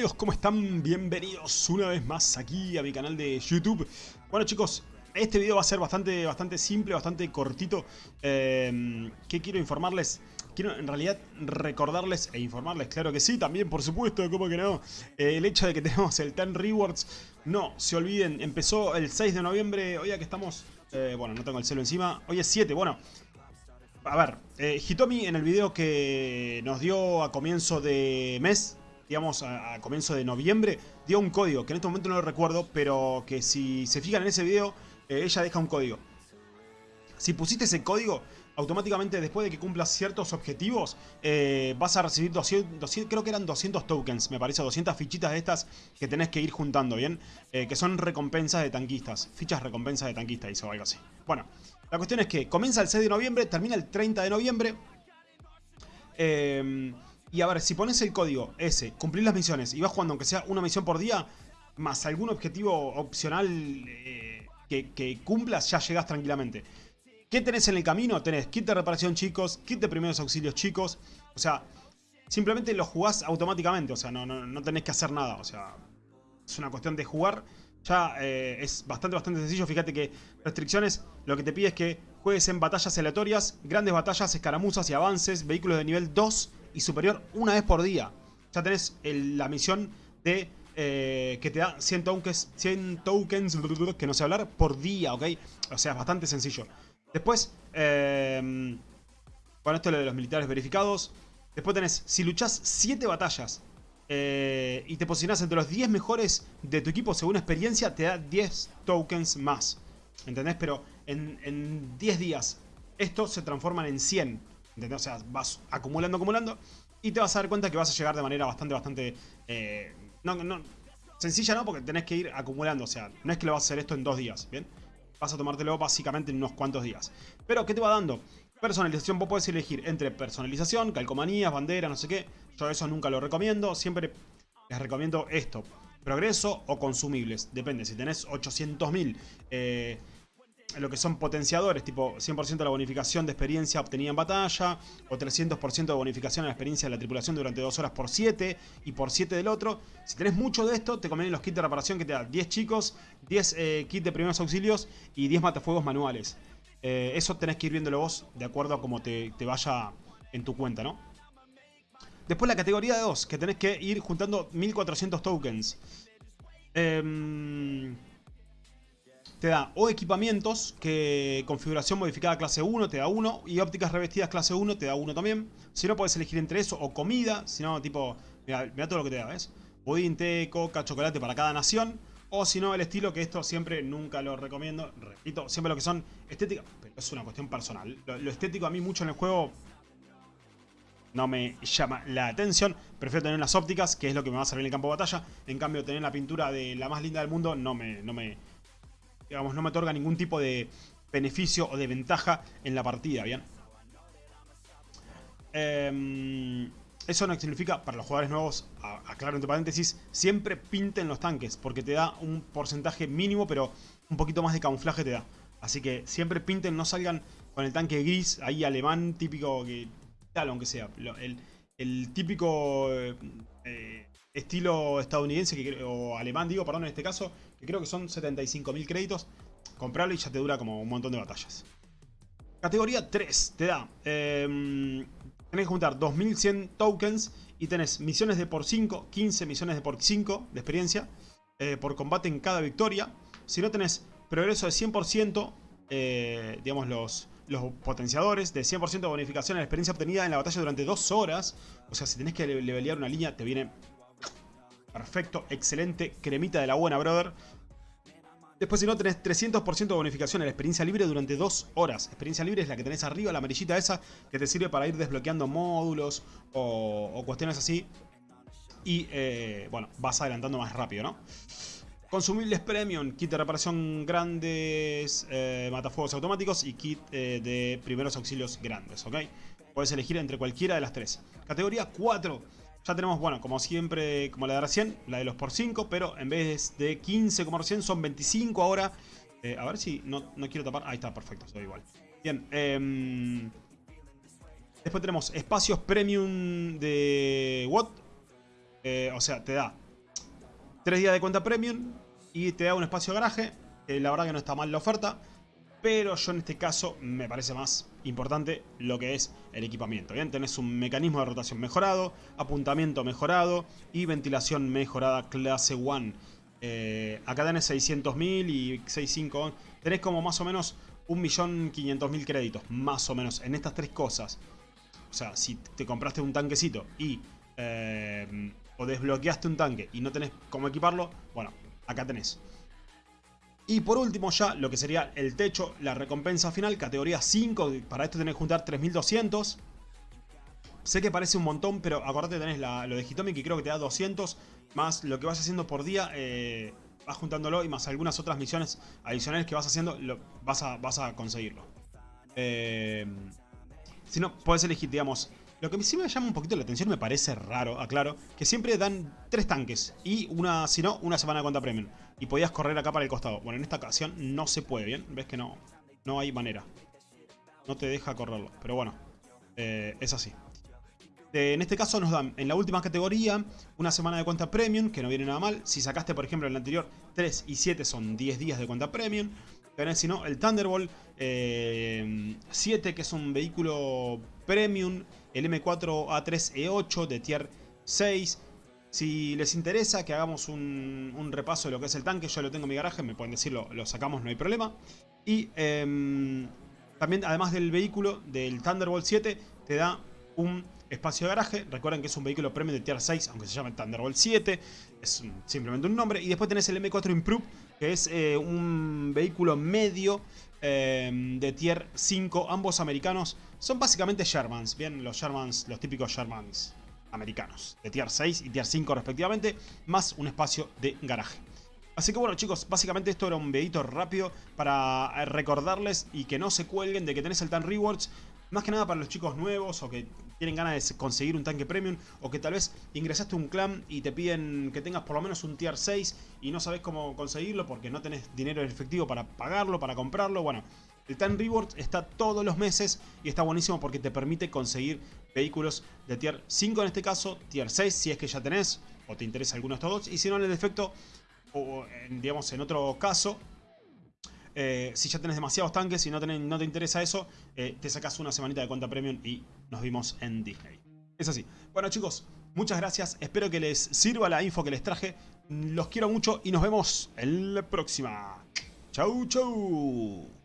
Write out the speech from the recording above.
Amigos, ¿cómo están? Bienvenidos una vez más aquí a mi canal de YouTube. Bueno chicos, este video va a ser bastante, bastante simple, bastante cortito. Eh, ¿Qué quiero informarles? Quiero en realidad recordarles e informarles, claro que sí, también por supuesto, ¿cómo que no? Eh, el hecho de que tenemos el 10 Rewards, no se olviden, empezó el 6 de noviembre, hoy que estamos, eh, bueno, no tengo el celo encima, hoy es 7, bueno, a ver, eh, Hitomi en el video que nos dio a comienzo de mes, digamos a, comienzo de noviembre, dio un código, que en este momento no lo recuerdo, pero que si se fijan en ese video, eh, ella deja un código. Si pusiste ese código, automáticamente después de que cumplas ciertos objetivos, eh, vas a recibir 200, 200, creo que eran 200 tokens, me parece, 200 fichitas de estas que tenés que ir juntando, ¿bien? Eh, que son recompensas de tanquistas, fichas recompensas de tanquistas, o algo así. Bueno, la cuestión es que comienza el 6 de noviembre, termina el 30 de noviembre. Eh, y a ver, si pones el código ese, cumplir las misiones y vas jugando aunque sea una misión por día, más algún objetivo opcional eh, que, que, cumplas, ya llegas tranquilamente. ¿Qué tenés en el camino? Tenés kit de reparación chicos, kit de primeros auxilios chicos. O sea, simplemente lo jugás automáticamente, o sea, no, no, no tenés que hacer nada. O sea, es una cuestión de jugar. Ya eh, es bastante, bastante sencillo. Fíjate que restricciones, lo que te pide es que juegues en batallas aleatorias, grandes batallas, escaramuzas y avances, vehículos de nivel 2 y superior una vez por día. Ya tenés la misión de eh, que te da 100 tokens, 100 tokens, que no sé hablar, por día, ¿ok? O sea, es bastante sencillo. Después, eh, bueno, esto es lo de los militares verificados. Después tenés, si luchás 7 batallas eh, y te posicionás entre los 10 mejores de tu equipo según experiencia, te da 10 tokens más. ¿Entendés? Pero en, en 10 días, estos se transforman en 100. O sea, vas acumulando, acumulando. Y te vas a dar cuenta que vas a llegar de manera bastante, bastante... Eh, no, no, sencilla no, porque tenés que ir acumulando. O sea, no es que lo vas a hacer esto en dos días, ¿bien? Vas a tomártelo básicamente en unos cuantos días. Pero, ¿qué te va dando? Personalización, vos podés elegir entre personalización, calcomanías, banderas, no sé qué. Yo eso nunca lo recomiendo. Siempre les recomiendo esto. Progreso o consumibles. Depende, si tenés 800.000... Eh, lo que son potenciadores, tipo 100% de la bonificación de experiencia obtenida en batalla, o 300% de bonificación en la experiencia de la tripulación durante 2 horas por 7, y por 7 del otro. Si tenés mucho de esto, te convienen los kits de reparación que te da 10 chicos, 10 eh, kits de primeros auxilios y 10 matafuegos manuales. Eh, eso tenés que ir viéndolo vos de acuerdo a cómo te, te vaya en tu cuenta, ¿no? Después la categoría de 2, que tenés que ir juntando 1400 tokens. Eh te da o equipamientos, que configuración modificada clase 1 te da 1, y ópticas revestidas clase 1 te da 1 también. Si no, puedes elegir entre eso o comida, si no, tipo, mira, todo lo que te da, ¿ves? Budín, té, coca, chocolate para cada nación. O si no, el estilo, que esto siempre nunca lo recomiendo. Repito, siempre lo que son estéticas, pero es una cuestión personal. Lo, lo estético a mí mucho en el juego no me llama la atención. Prefiero tener las ópticas, que es lo que me va a servir en el campo de batalla. En cambio, tener la pintura de la más linda del mundo no me, no me, digamos, no me otorga ningún tipo de beneficio o de ventaja en la partida, ¿bien? Eh, eso no significa, para los jugadores nuevos, aclaro entre paréntesis, siempre pinten los tanques, porque te da un porcentaje mínimo, pero un poquito más de camuflaje te da. Así que siempre pinten, no salgan con el tanque gris, ahí alemán, típico, que tal, aunque sea. El, el típico eh, estilo estadounidense, o alemán digo, perdón, en este caso, que creo que son 75.000 créditos. Comprarlo y ya te dura como un montón de batallas. Categoría 3 te da... Eh, tenés que juntar 2100 tokens y tenés misiones de por 5, 15 misiones de por 5 de experiencia eh, por combate en cada victoria. Si no tenés progreso de 100%, eh, digamos los, los potenciadores, de 100% de bonificación en la experiencia obtenida en la batalla durante 2 horas. O sea, si tenés que levelear una línea, te viene Perfecto, excelente, cremita de la buena, brother. Después si no tenés 300% de bonificación en la experiencia libre durante 2 horas. Experiencia libre es la que tenés arriba, la amarillita esa, que te sirve para ir desbloqueando módulos o, cuestiones así. Y eh, bueno, vas adelantando más rápido, ¿no? Consumibles Premium, kit de reparación grandes, eh, matafuegos automáticos y kit eh, de primeros auxilios grandes, ¿ok? Puedes elegir entre cualquiera de las tres. Categoría 4 ya tenemos, bueno, como siempre, como la de recién, la de los por 5, pero en vez de 15 como recién, son 25 ahora. Eh, a ver si no, no, quiero tapar. Ahí está, perfecto, soy igual. Bien, eh, después tenemos espacios premium de Watt. Eh, o sea, te da 3 días de cuenta premium y te da un espacio de garaje. la verdad que no está mal la oferta. Pero yo en este caso me parece más importante lo que es el equipamiento. Bien, tenés un mecanismo de rotación mejorado, apuntamiento mejorado y ventilación mejorada clase 1. Eh, acá tenés 600.000 y 65. Tenés como más o menos 1.500.000 créditos, más o menos, en estas tres cosas. O sea, si te compraste un tanquecito y... Eh, o desbloqueaste un tanque y no tenés cómo equiparlo, bueno, acá tenés. Y por último ya, lo que sería el techo, la recompensa final, categoría 5. Para esto tenés que juntar 3200. Sé que parece un montón, pero acordate tenés lo de Hitomi que creo que te da 200. Más lo que vas haciendo por día, eh, vas juntándolo y más algunas otras misiones adicionales que vas haciendo, lo, vas, a, vas a conseguirlo. Eh, si no, puedes elegir, digamos, lo que sí me llama un poquito la atención, me parece raro, aclaro, que siempre dan tres tanques y una, si no, una semana de cuenta premium. Y podías correr acá para el costado. Bueno, en esta ocasión no se puede, ¿bien? Ves que no, no hay manera. No te deja correrlo, pero bueno, eh, es así. en este caso nos dan en la última categoría una semana de cuenta premium, que no viene nada mal. Si sacaste, por ejemplo, en la anterior 3 y 7 son 10 días de cuenta premium. Tenés, si no, el Thunderbolt 7, eh, que es un vehículo premium el M4A3E8 de tier 6. Si les interesa que hagamos un, repaso de lo que es el tanque, yo lo tengo en mi garaje, me pueden decirlo, lo sacamos, no hay problema. Y em, también, además del vehículo, del Thunderbolt 7, te da un espacio de garaje. Recuerden que es un vehículo premium de tier 6, aunque se llame Thunderbolt 7. Es simplemente un nombre. Y después tenés el M4 Improve, que es eh, un vehículo medio em, de tier 5, ambos americanos. Son básicamente Shermans, bien, los Shermans, los típicos Shermans americanos, de tier 6 y tier 5 respectivamente, más un espacio de garaje. Así que bueno chicos, básicamente esto era un videito rápido para eh, recordarles y que no se cuelguen de que tenés el Tan Rewards. Más que nada para los chicos nuevos o que tienen ganas de conseguir un tanque premium o que tal vez ingresaste a un clan y te piden que tengas por lo menos un tier 6 y no sabes cómo conseguirlo porque no tenés dinero en efectivo para pagarlo, para comprarlo. Bueno, el Time Rewards está todos los meses y está buenísimo porque te permite conseguir vehículos de tier 5 en este caso, tier 6 si es que ya tenés o te interesa alguno de estos dos y si no en el defecto o digamos en otro caso eh, si ya tenés demasiados tanques y no, no te interesa eso, eh, te sacas una semanita de cuenta premium y nos vimos en Disney. Es así. Bueno chicos, muchas gracias. Espero que les sirva la info que les traje. Los quiero mucho y nos vemos en la próxima. Chau, chau.